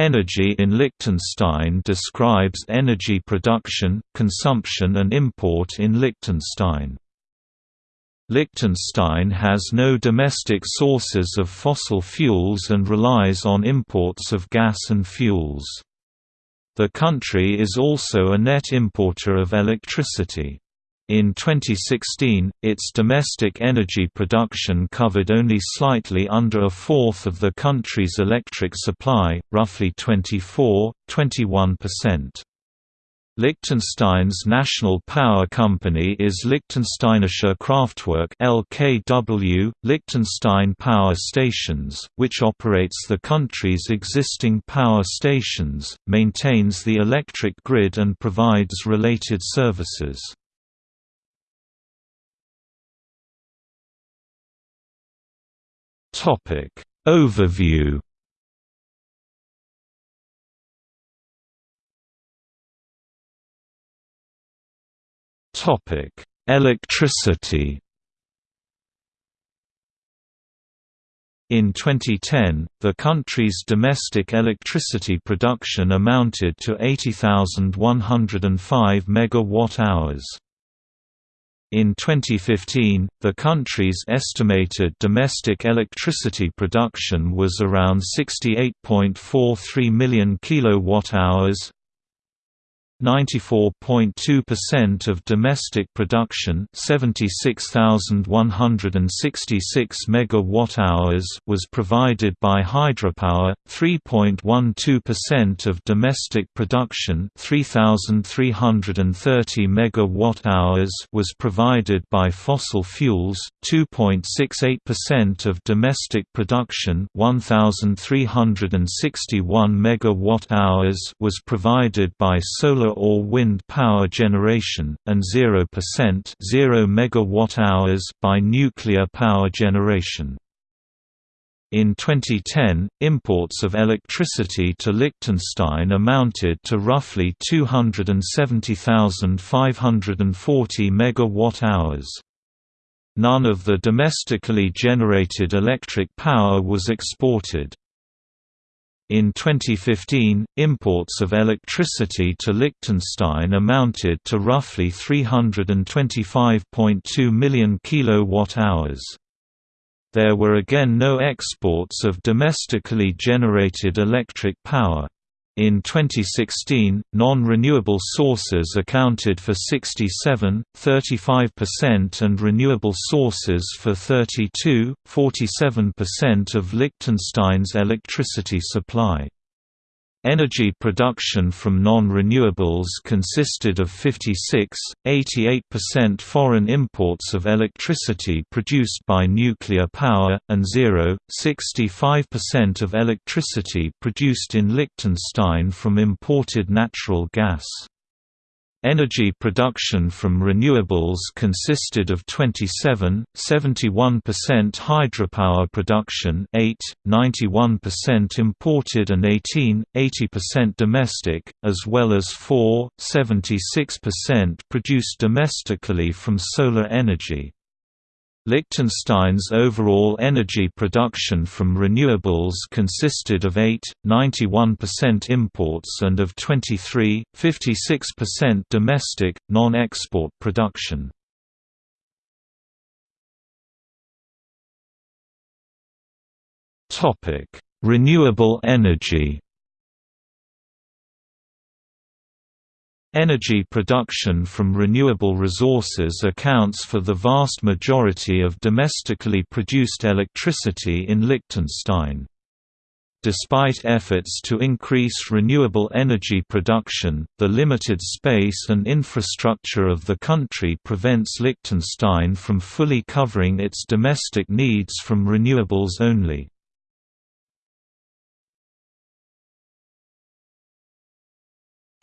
Energy in Liechtenstein describes energy production, consumption and import in Liechtenstein. Liechtenstein has no domestic sources of fossil fuels and relies on imports of gas and fuels. The country is also a net importer of electricity. In 2016, its domestic energy production covered only slightly under a fourth of the country's electric supply, roughly 24–21%. Liechtenstein's national power company is Liechtensteinische Kraftwerk (LKW), Liechtenstein Power Stations, which operates the country's existing power stations, maintains the electric grid and provides related services. Topic. Overview. Topic. Electricity. In 2010, the country's domestic electricity production amounted to 80,105 megawatt-hours. In 2015, the country's estimated domestic electricity production was around 68.43 million kilowatt-hours, 94.2% of domestic production 76,166 megawatt-hours was provided by hydropower, 3.12% of domestic production 3,330 megawatt-hours was provided by fossil fuels, 2.68% of domestic production 1,361 megawatt-hours was provided by solar or wind power generation, and 0% 0 megawatt-hours by nuclear power generation. In 2010, imports of electricity to Liechtenstein amounted to roughly 270,540 megawatt-hours. None of the domestically generated electric power was exported. In 2015, imports of electricity to Liechtenstein amounted to roughly 325.2 million kilowatt-hours. There were again no exports of domestically generated electric power. In 2016, non-renewable sources accounted for 67, 35% and renewable sources for 32, 47% of Liechtenstein's electricity supply. Energy production from non-renewables consisted of 56, 88% foreign imports of electricity produced by nuclear power, and 0, 65% of electricity produced in Liechtenstein from imported natural gas. Energy production from renewables consisted of 27, 71% hydropower production 8, 91% imported and 18, 80% domestic, as well as 4, 76% produced domestically from solar energy. Liechtenstein's overall energy production from renewables consisted of 8, 91% imports and of 23, 56% domestic, non-export production. Renewable energy Energy production from renewable resources accounts for the vast majority of domestically produced electricity in Liechtenstein. Despite efforts to increase renewable energy production, the limited space and infrastructure of the country prevents Liechtenstein from fully covering its domestic needs from renewables only.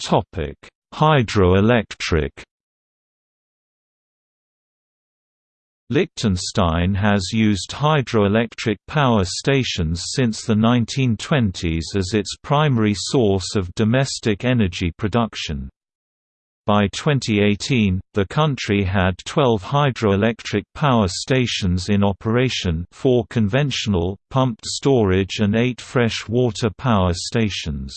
Topic Hydroelectric Liechtenstein has used hydroelectric power stations since the 1920s as its primary source of domestic energy production. By 2018, the country had 12 hydroelectric power stations in operation 4 conventional, pumped storage and 8 fresh water power stations.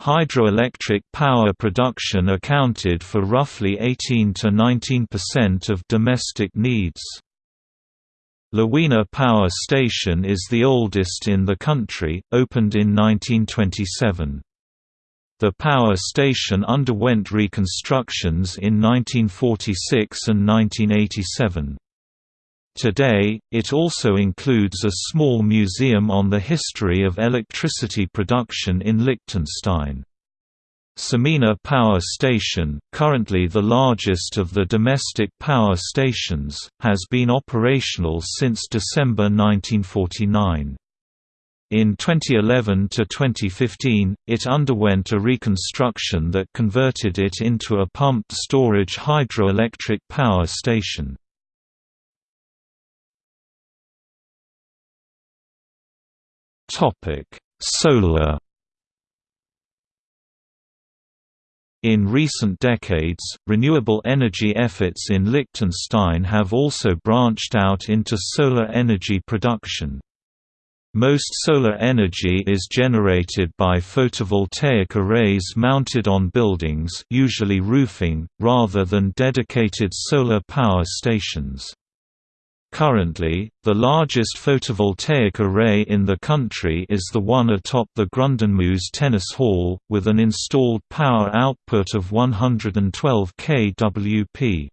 Hydroelectric power production accounted for roughly 18–19% of domestic needs. Lawena Power Station is the oldest in the country, opened in 1927. The power station underwent reconstructions in 1946 and 1987. Today, it also includes a small museum on the history of electricity production in Liechtenstein. Samina Power Station, currently the largest of the domestic power stations, has been operational since December 1949. In 2011 to 2015, it underwent a reconstruction that converted it into a pumped storage hydroelectric power station. Solar In recent decades, renewable energy efforts in Liechtenstein have also branched out into solar energy production. Most solar energy is generated by photovoltaic arrays mounted on buildings usually roofing, rather than dedicated solar power stations. Currently, the largest photovoltaic array in the country is the one atop the Grundenmoos Tennis Hall, with an installed power output of 112 kWp.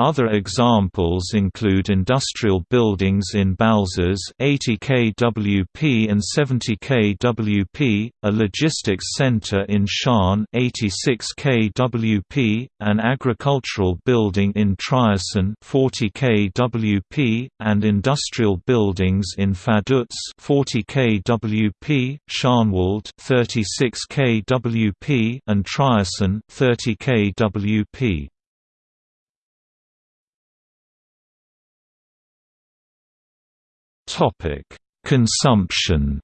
Other examples include industrial buildings in Balzers 80 kWp and 70 kWp, a logistics center in Schaan 86 kWp, an agricultural building in Triesen 40 kWp, and industrial buildings in Vaduz 40 kWp, Schaanwald 36 kWp, and Triesen 30 kWp. Topic: Consumption.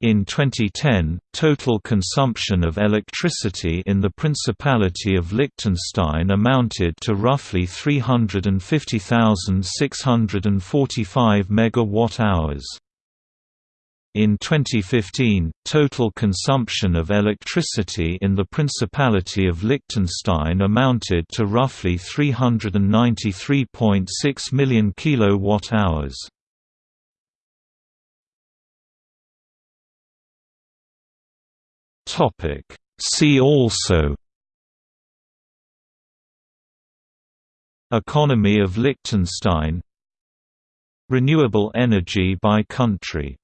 In 2010, total consumption of electricity in the Principality of Liechtenstein amounted to roughly 350,645 megawatt-hours. In 2015, total consumption of electricity in the Principality of Liechtenstein amounted to roughly 393.6 million kilowatt-hours. See also Economy of Liechtenstein Renewable energy by country